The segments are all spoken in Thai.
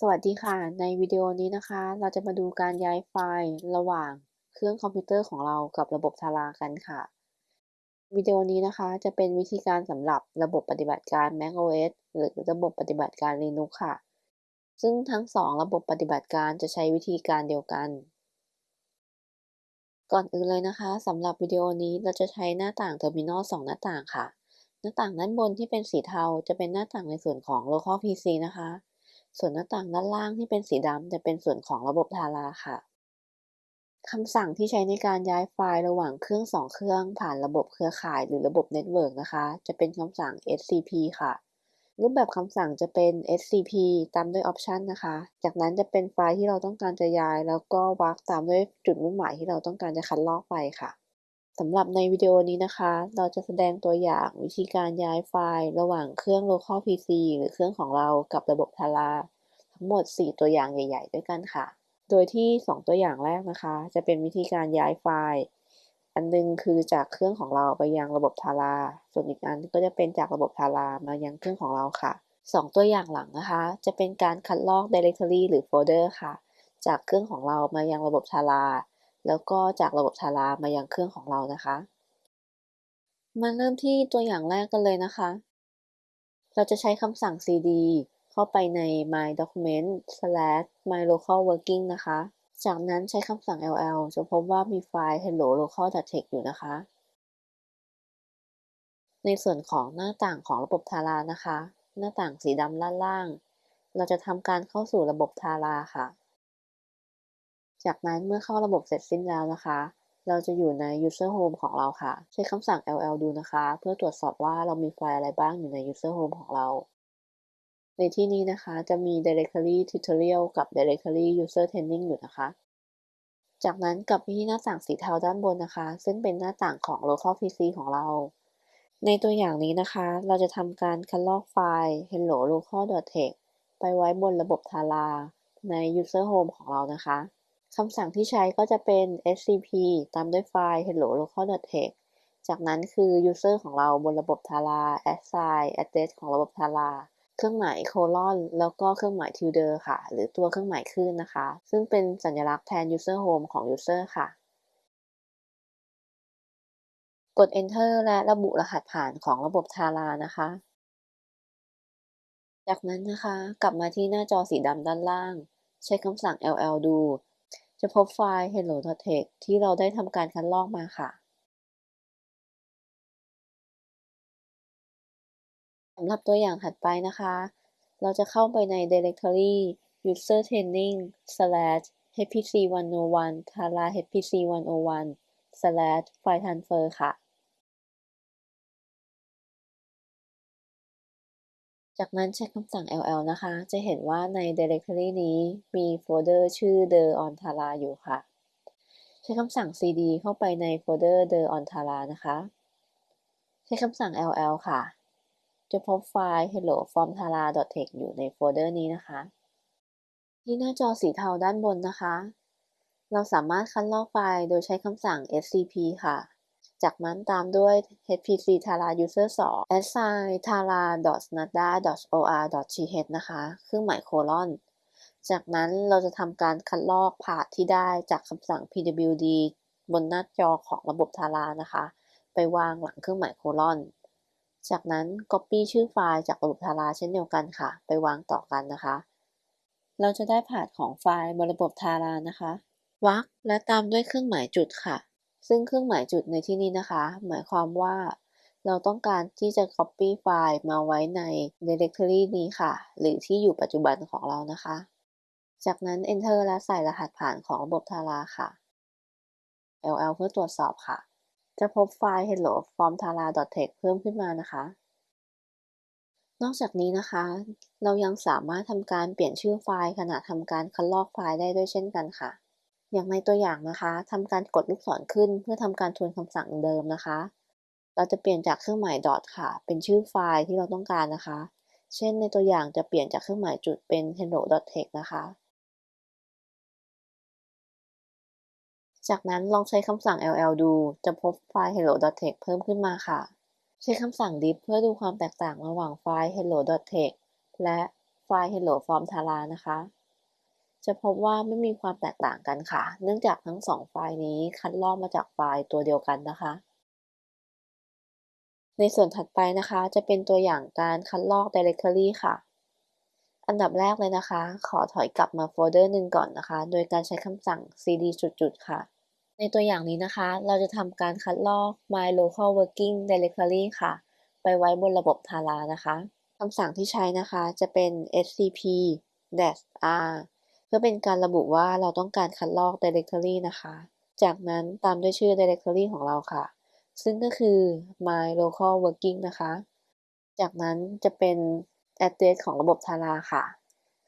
สวัสดีค่ะ ในวิดีโอนี้นะคะ เราจะมาดูการย้ายไฟล์ระหว่างเครื่องคอมพิวเตอร์ของเรากับระบบทารากันค่ะ วิดีโอนี้นะคะจะเป็นวิธีการสำหรับระบบปฏิบัติการ macOS หรือระบบปฏิบัติการ Linux ค่ะ ซึ่งทั้งสองระบบปฏิบัติการจะใช้วิธีการเดียวกัน ก่อนอื่นเลยนะคะสำหรับวิดีโอนี้เราจะใช้หน้าต่าง terminal 2หน้าต่างค่ะ หน้าต่างด้านบนที่เป็นสีเทาจะเป็นหน้าต่างในส่วนของ local PC นะคะ ส่วนหน้าต่างด้านล่างที่เป็นสีดำจะเป็นส่วนของระบบทาราค่ะคำสั่งที่ใช้ในการย้ายไฟล์ระหว่างเครื่องสองเครื่องผ่านระบบเครือข่ายหรือระบบ network นะคะ จะเป็นคำสั่ง scp ค่ะ รูปแบบคำสั่งจะเป็น scp ตามด้วย option นะคะ จากนั้นจะเป็นไฟล์ที่เราต้องการจะย้าย แล้วก็วรรคตามด้วยจุดมุ่งหมายที่เราต้องการจะคัดลอกไปค่ะ สำหรับในวิดีโอนี้นะคะ เราจะแสดงตัวอย่างวิธีการย้ายไฟล์ระหว่างเครื่อง local PC หรือเครื่องของเรากับระบบทาราทั้งหมด 4 ตัวอย่างใหญ่ ๆ ด้วยกันค่ะ โดยที่ 2 ตัวอย่างแรกนะคะ จะเป็นวิธีการย้ายไฟล์ อันนึงคือจากเครื่องของเราไปยังระบบทาราส่วนอีกอันก็จะเป็นจากระบบทารามายังเครื่องของเราค่ะ 2 ตัวอย่างหลังนะคะ จะเป็นการคัดลอก directory หรือโฟลเดอร์ค่ะ จากเครื่องของเรามายังระบบทารา แล้วก็จากระบบทารามายังเครื่องของเรานะคะ มาเริ่มที่ตัวอย่างแรกกันเลยนะคะ เราจะใช้คำสั่ง cd เข้าไปใน my document slash my local working นะคะ จากนั้นใช้คำสั่ง ll จะพบว่ามีไฟล์ hello local text อยู่นะคะ ในส่วนของหน้าต่างของระบบทารานะคะ หน้าต่างสีดำด้านล่าง เราจะทำการเข้าสู่ระบบทาราค่ะ จากนั้นเมื่อเข้าระบบเสร็จสิ้นแล้วนะคะ เราจะอยู่ใน user home ของเราค่ะ ใช้คำสั่ง ll ดูนะคะ เพื่อตรวจสอบว่าเรามีไฟล์อะไรบ้างอยู่ใน user home ของเรา ในที่นี้นะคะจะมี directory tutorial กับ directory user training อยู่นะคะ จากนั้นกลับไปที่หน้าต่างสีเทาด้านบนนะคะ ซึ่งเป็นหน้าต่างของ local pc ของเรา ในตัวอย่างนี้นะคะ เราจะทำการคัดลอกไฟล์ hello local.txt ไปไว้บนระบบทาราใน user home ของเรานะคะ คำสั่งที่ใช้ก็จะเป็น scp ตามด้วยไฟล์ hello local.txt จากนั้นคือ user ของเราบนระบบทารา assign address ของระบบทาราเครื่องหมายโคลอนแล้วก็เครื่องหมาย tilde ค่ะ หรือตัวเครื่องหมายคลื่นนะคะ ซึ่งเป็นสัญลักษณ์แทน user home ของ user ค่ะ กด enter และระบุรหัสผ่านของระบบทารานะคะ จากนั้นนะคะ กลับมาที่หน้าจอสีดำด้านล่าง ใช้คำสั่ง ll ดู จะพบไฟล์ hello t e x t ที่เราได้ทำการคัดลอกมาค่ะสำหรับตัวอย่างถัดไปนะคะ เราจะเข้าไปใน directory user training slash hpc 101 tara hpc 101 slash file transfer ค่ะ จากนั้นใช้คำสั่ง ll นะคะ จะเห็นว่าใน directory นี้มีโฟลเดอร์ชื่อ the on tara อยู่ค่ะ ใช้คำสั่ง cd เข้าไปในโฟลเดอร์ the on tara นะคะ ใช้คำสั่ง ll ค่ะ จะพบไฟล์ hello from tara text อยู่ในโฟลเดอร์นี้นะคะ ที่หน้าจอสีเทาด้านบนนะคะ เราสามารถคัดลอกไฟล์โดยใช้คำสั่ง scp ค่ะ จากนั้นตามด้วย hpc tara user 2 assign tara nada or th นะคะเครื่องหมายโคลอน จากนั้นเราจะทำการคัดลอกพาที่ได้จากคำสั่ง pwd บนหน้าจอของระบบทารานะคะ ไปวางหลังเครื่องหมายโคลอน จากนั้น copy ชื่อไฟล์จากระบบทาราเช่นเดียวกันค่ะ ไปวางต่อกันนะคะ เราจะได้พาของไฟล์บนระบบทารานะคะ วรรคและตามด้วยเครื่องหมายจุดค่ะ ซึ่งเครื่องหมายจุดในที่นี้นะคะ หมายความว่า เราต้องการที่จะ copy ไฟล์มาไว้ใน directory นี้ค่ะ หรือที่อยู่ปัจจุบันของเรานะคะ จากนั้น enter และใส่รหัสผ่านของระบบทาราค่ะ ll เพื่อตรวจสอบค่ะ จะพบไฟล์ hello from tara text เพิ่มขึ้นมานะคะ นอกจากนี้นะคะ เรายังสามารถทำการเปลี่ยนชื่อไฟล์ขณะทำการคัดลอกไฟล์ได้ด้วยเช่นกันค่ะ อย่างในตัวอย่างนะคะทำการกดลูกศรขึ้น เพื่อทำการทวนคำสั่งเดิมนะคะ เราจะเปลี่ยนจากเครื่องหมาย dot ค่ะ เป็นชื่อไฟล์ที่เราต้องการนะคะ เช่นในตัวอย่างจะเปลี่ยนจากเครื่องหมายจุดเป็น hello.text นะคะ จากนั้นลองใช้คำสั่ง ll ดู จะพบไฟล์ hello.text เพิ่มขึ้นมาค่ะ ใช้คำสั่ง diff เพื่อดูความแตกต่างระหว่างไฟล์ hello.text และไฟล์ hello from tara นะคะ จะพบว่าไม่มีความแตกต่างกันค่ะ เนื่องจากทั้งสองไฟล์นี้คัดลอกมาจากไฟล์ตัวเดียวกันนะคะ ในส่วนถัดไปนะคะจะเป็นตัวอย่างการคัดลอก directory ค่ะ อันดับแรกเลยนะคะ ขอถอยกลับมาโฟลเดอร์หนึ่งก่อนนะคะ โดยการใช้คำสั่ง cd จุดๆค่ะ ในตัวอย่างนี้นะคะ เราจะทำการคัดลอก my local working directory ค่ะ ไปไว้บนระบบ Tara นะคะคำสั่งที่ใช้นะคะจะเป็น scp -r พื่อเป็นการระบุว่าเราต้องการคัดลอก directory นะคะ จากนั้นตามด้วยชื่อ directory ของเราค่ะ ซึ่งก็คือ my local working นะคะ จากนั้นจะเป็น address ของระบบ Tara ค่ะ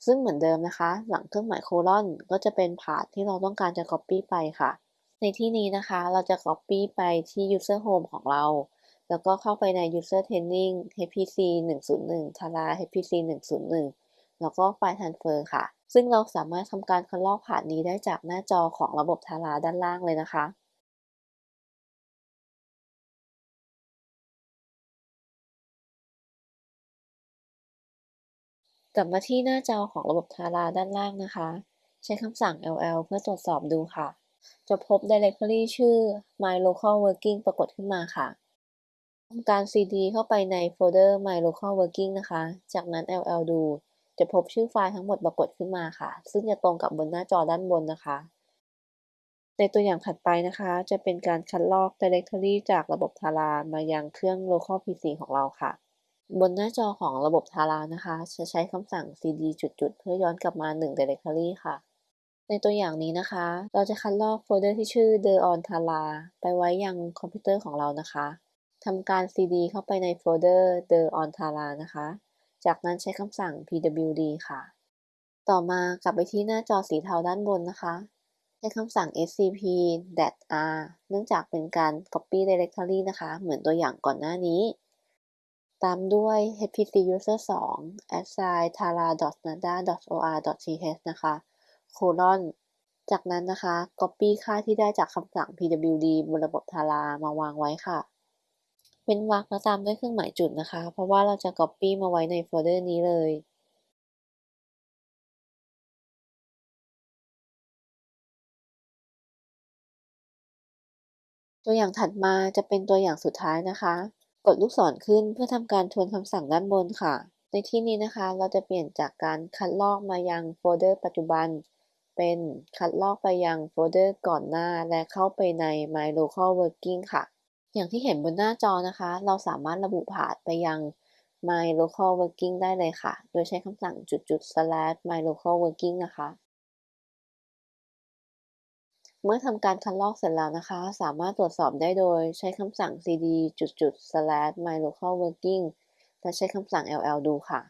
ซึ่งเหมือนเดิมนะคะ หลังเครื่องหมายโคลอนก็จะเป็นพาธที่เราต้องการจะ copy ไปค่ะ ในที่นี้นะคะเราจะ copy ไปที่ user home ของเรา แล้วก็เข้าไปใน user training hpc 101 tara hpc 101แล้วก็ไฟล์ transfer ค่ะ ซึ่งเราสามารถทำการคัดลอกผ่านนี้ได้จากหน้าจอของระบบ Tara ด้านล่างเลยนะคะ กลับมาที่หน้าจอของระบบ Tara ด้านล่างนะคะ ใช้คำสั่ง ll เพื่อตรวจสอบดูค่ะ จะพบ directory ชื่อ my local working ปรากฏขึ้นมาค่ะทำการ cd เข้าไปในโฟลเดอร์ my local working นะคะ จากนั้น ll ดู จะพบชื่อไฟล์ทั้งหมดปรากฏขึ้นมาค่ะ ซึ่งจะตรงกับบนหน้าจอด้านบนนะคะ ในตัวอย่างถัดไปนะคะ จะเป็นการคัดลอก directory จากระบบ Tara มายังเครื่อง local PC ของเราค่ะ บนหน้าจอของระบบ Tara นะคะ จะใช้คำสั่ง cd จุดๆ เพื่อย้อนกลับมา 1 directory ค่ะ ในตัวอย่างนี้นะคะ เราจะคัดลอกโฟลเดอร์ที่ชื่อ the on tara ไปไว้ยังคอมพิวเตอร์ของเรานะคะทำการ cd เข้าไปในโฟลเดอร์ the on tara นะคะ จากนั้นใช้คำสั่ง pwd ค่ะ ต่อมากลับไปที่หน้าจอสีเทาด้านบนนะคะ ใช้คำสั่ง scp -r เนื่องจากเป็นการ copy directory นะคะ เหมือนตัวอย่างก่อนหน้านี้ ตามด้วย hpc user 2 assign tara.nada.or.th นะคะ colon จากนั้นนะคะ copy ค่าที่ได้จากคำสั่ง pwd บนระบบ Tara มาวางไว้ค่ะ เป็นวรรคแล้วตามด้วยเครื่องหมายจุดนะคะ เพราะว่าเราจะ copy มาไว้ในโฟลเดอร์นี้เลยตัวอย่างถัดมาจะเป็นตัวอย่างสุดท้ายนะคะ กดลูกศรขึ้นเพื่อทำการทวนคำสั่งด้านบนค่ะ ในที่นี้นะคะ เราจะเปลี่ยนจากการคัดลอกมายังโฟลเดอร์ปัจจุบัน เป็นคัดลอกไปยังโฟลเดอร์ก่อนหน้าและเข้าไปใน My Local Working ค่ะ อย่างที่เห็นบนหน้าจอนะคะ เราสามารถระบุผ่านไปยัง My Local Working ได้เลยค่ะ โดยใช้คำสั่งจุดๆ slash my local working นะคะ เมื่อทำการคัดลอกเสร็จแล้วนะคะ สามารถตรวจสอบได้โดยใช้คำสั่ง cd จุดๆ slash my local working และใช้คำสั่ง ll ดูค่ะ